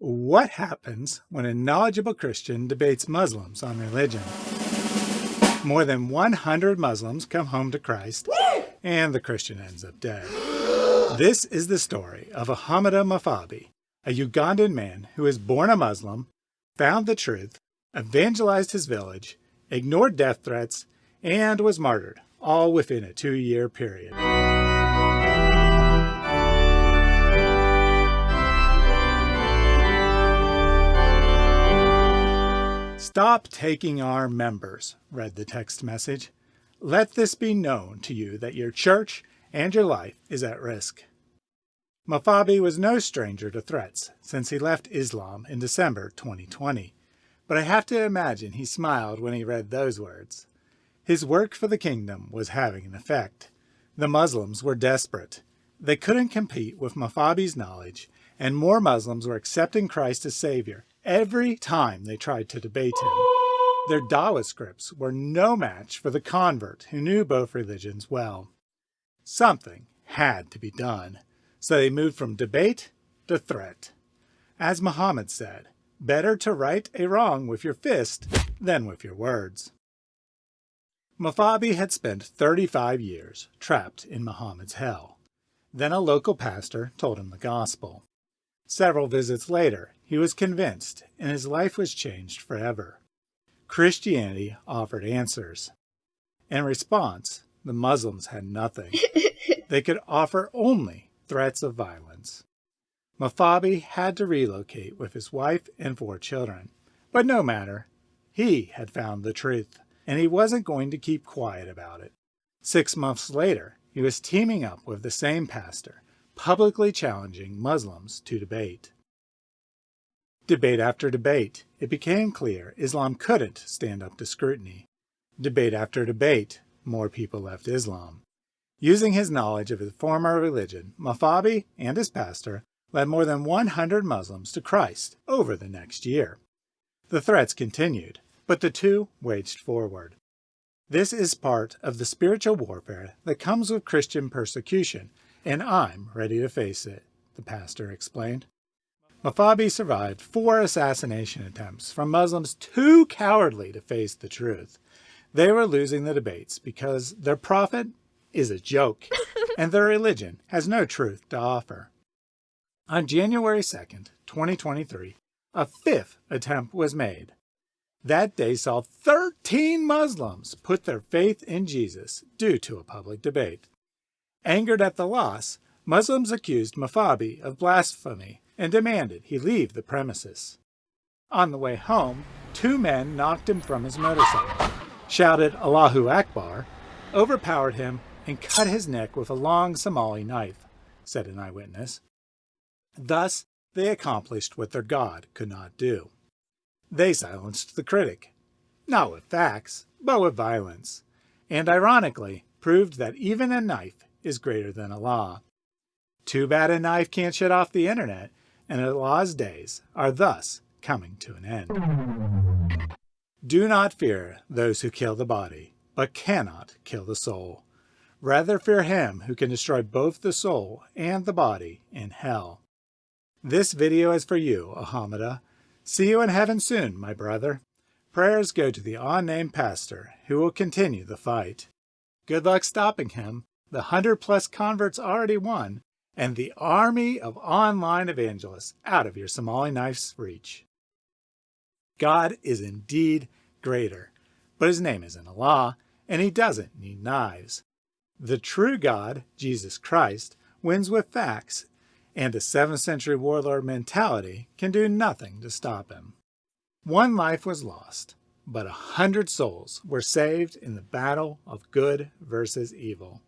What happens when a knowledgeable Christian debates Muslims on religion? More than 100 Muslims come home to Christ, and the Christian ends up dead. This is the story of Ahmada Mafabi, a Ugandan man who was born a Muslim, found the truth, evangelized his village, ignored death threats, and was martyred, all within a two-year period. Stop taking our members, read the text message. Let this be known to you that your church and your life is at risk. Mafabi was no stranger to threats since he left Islam in December 2020, but I have to imagine he smiled when he read those words. His work for the kingdom was having an effect. The Muslims were desperate. They couldn't compete with Mafabi's knowledge, and more Muslims were accepting Christ as Savior every time they tried to debate him. Their Dawa scripts were no match for the convert who knew both religions well. Something had to be done, so they moved from debate to threat. As Muhammad said, better to right a wrong with your fist than with your words. Mafabi had spent 35 years trapped in Muhammad's hell. Then a local pastor told him the gospel. Several visits later, he was convinced, and his life was changed forever. Christianity offered answers. In response, the Muslims had nothing. they could offer only threats of violence. Mafabi had to relocate with his wife and four children. But no matter, he had found the truth, and he wasn't going to keep quiet about it. Six months later, he was teaming up with the same pastor publicly challenging Muslims to debate. Debate after debate, it became clear Islam couldn't stand up to scrutiny. Debate after debate, more people left Islam. Using his knowledge of his former religion, Mafabi and his pastor led more than 100 Muslims to Christ over the next year. The threats continued, but the two waged forward. This is part of the spiritual warfare that comes with Christian persecution and I'm ready to face it, the pastor explained. Mafabi survived four assassination attempts from Muslims too cowardly to face the truth. They were losing the debates because their prophet is a joke and their religion has no truth to offer. On January 2nd, 2023, a fifth attempt was made. That day saw 13 Muslims put their faith in Jesus due to a public debate. Angered at the loss, Muslims accused Mafabi of blasphemy and demanded he leave the premises. On the way home, two men knocked him from his motorcycle, shouted Allahu Akbar, overpowered him, and cut his neck with a long Somali knife, said an eyewitness. Thus, they accomplished what their God could not do. They silenced the critic, not with facts, but with violence, and ironically proved that even a knife is greater than Allah. Too bad a knife can't shut off the internet, and Allah's days are thus coming to an end. Do not fear those who kill the body, but cannot kill the soul. Rather fear him who can destroy both the soul and the body in hell. This video is for you, Ahmada. See you in heaven soon, my brother. Prayers go to the unnamed pastor, who will continue the fight. Good luck stopping him, the 100 plus converts already won, and the army of online evangelists out of your Somali knife's reach. God is indeed greater, but his name isn't Allah, and he doesn't need knives. The true God, Jesus Christ, wins with facts, and a 7th century warlord mentality can do nothing to stop him. One life was lost, but a hundred souls were saved in the battle of good versus evil.